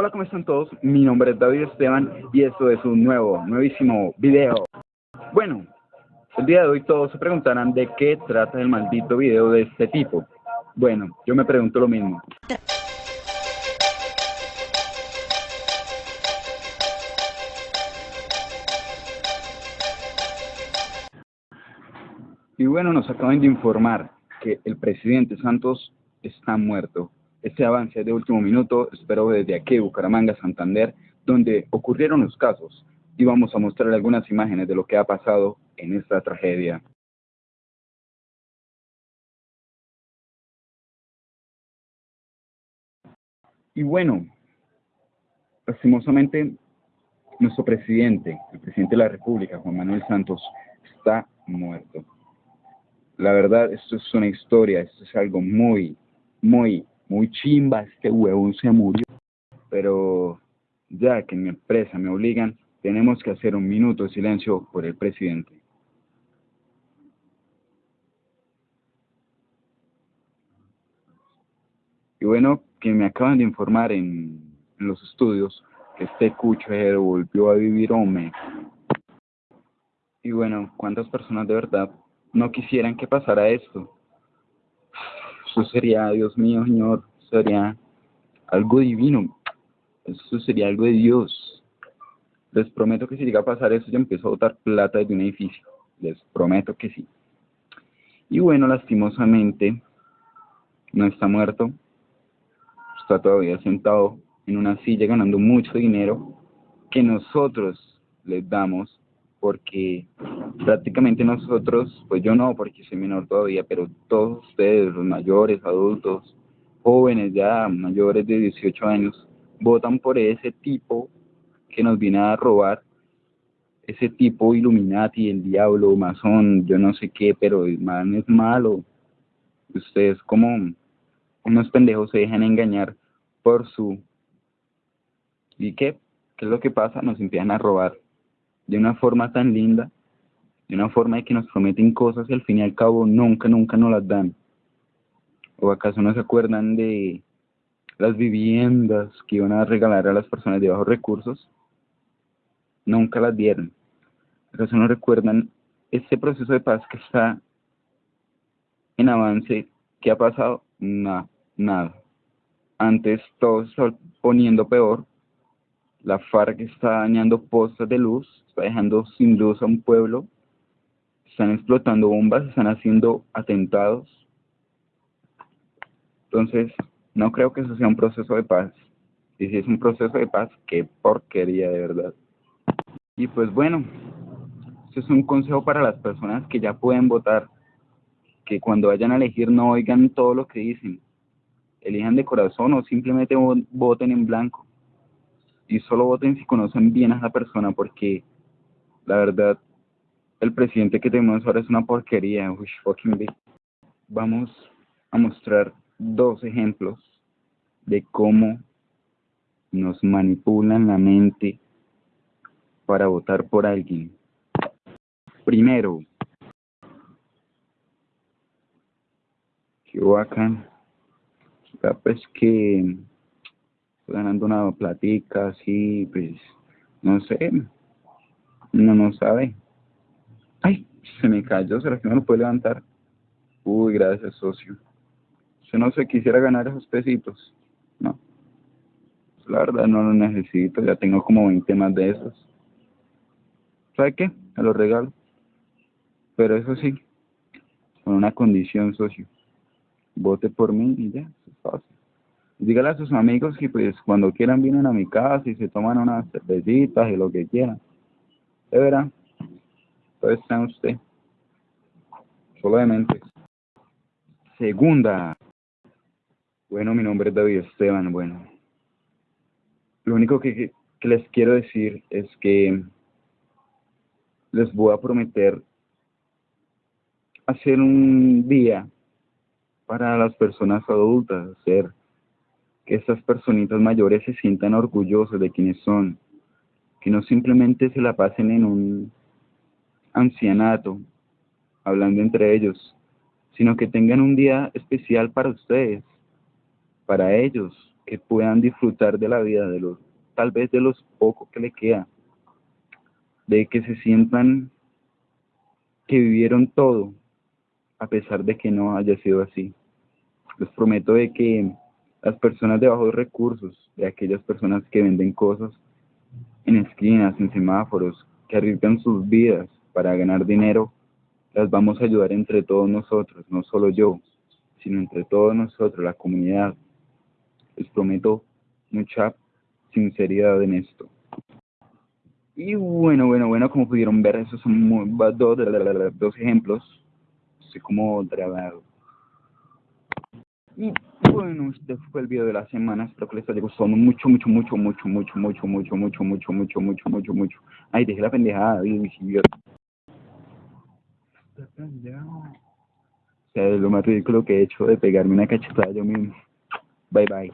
Hola, ¿cómo están todos? Mi nombre es David Esteban y esto es un nuevo, nuevísimo video. Bueno, el día de hoy todos se preguntarán de qué trata el maldito video de este tipo. Bueno, yo me pregunto lo mismo. Y bueno, nos acaban de informar que el presidente Santos está muerto. Este avance de último minuto, espero desde aquí, Bucaramanga, Santander, donde ocurrieron los casos, y vamos a mostrar algunas imágenes de lo que ha pasado en esta tragedia. Y bueno, lastimosamente, nuestro presidente, el presidente de la República, Juan Manuel Santos, está muerto. La verdad, esto es una historia, esto es algo muy, muy, muy chimba, este huevón se murió. Pero ya que en mi empresa me obligan, tenemos que hacer un minuto de silencio por el presidente. Y bueno, que me acaban de informar en, los estudios que este cuchero volvió a vivir hombre. Y bueno, ¿cuántas personas de verdad no quisieran que pasara esto? Eso sería, Dios mío, Señor, sería algo divino. Eso sería algo de Dios. Les prometo que si llega a pasar eso, yo empiezo a botar plata desde un edificio. Les prometo que sí. Y bueno, lastimosamente, no está muerto. Está todavía sentado en una silla ganando mucho dinero que nosotros les damos porque prácticamente nosotros, pues yo no, porque soy menor todavía, pero todos ustedes, los mayores, adultos, jóvenes ya, mayores de 18 años, votan por ese tipo que nos viene a robar, ese tipo Illuminati, el diablo, masón, yo no sé qué, pero el man es malo. Ustedes como unos pendejos se dejan engañar por su... ¿Y qué? ¿Qué es lo que pasa? Nos empiezan a robar de una forma tan linda, de una forma de que nos prometen cosas y al fin y al cabo nunca, nunca nos las dan. ¿O acaso no se acuerdan de las viviendas que iban a regalar a las personas de bajos recursos? Nunca las dieron. ¿Acaso no recuerdan este proceso de paz que está en avance? ¿Qué ha pasado? Nada, nada. Antes todo se está poniendo peor la FARC está dañando postas de luz, está dejando sin luz a un pueblo, están explotando bombas, están haciendo atentados. Entonces, no creo que eso sea un proceso de paz. Y si es un proceso de paz, qué porquería de verdad. Y pues bueno, eso es un consejo para las personas que ya pueden votar, que cuando vayan a elegir no oigan todo lo que dicen, elijan de corazón o simplemente voten en blanco y solo voten si conocen bien a esa persona porque la verdad el presidente que tenemos ahora es una porquería. Vamos a mostrar dos ejemplos de cómo nos manipulan la mente para votar por alguien. Primero, que bacán. Pues que ganando una platica así, pues, no sé, uno no sabe. Ay, se me cayó, ¿será que no lo puede levantar? Uy, gracias, socio. Yo no sé, quisiera ganar esos pesitos. No. La verdad no lo necesito, ya tengo como 20 más de esos. ¿Sabe qué? Me los regalo. Pero eso sí, con una condición, socio. Vote por mí y ya, es fácil dígale a sus amigos que pues cuando quieran vienen a mi casa y se toman unas cervecitas y lo que quieran. De verá. Entonces está usted. Solo de mente. Segunda. Bueno, mi nombre es David Esteban. Bueno. Lo único que, que les quiero decir es que les voy a prometer hacer un día para las personas adultas, hacer que estas personitas mayores se sientan orgullosos de quienes son, que no simplemente se la pasen en un ancianato, hablando entre ellos, sino que tengan un día especial para ustedes, para ellos, que puedan disfrutar de la vida, de los, tal vez de los pocos que le queda, de que se sientan que vivieron todo, a pesar de que no haya sido así. Les prometo de que las personas de bajos recursos, de aquellas personas que venden cosas en esquinas, en semáforos, que arriesgan sus vidas para ganar dinero, las vamos a ayudar entre todos nosotros, no solo yo, sino entre todos nosotros, la comunidad. Les prometo mucha sinceridad en esto. Y bueno, bueno, bueno, como pudieron ver, esos son muy, dos, dos ejemplos. Así como. Y bueno, este fue el video de la semana. Espero que les haya gustado mucho, mucho, mucho, mucho, mucho, mucho, mucho, mucho, mucho, mucho, mucho, mucho, mucho. Ay, dejé la pendejada, idiota. O sea, es lo más ridículo que he hecho de pegarme una cachetada yo mismo. Bye bye.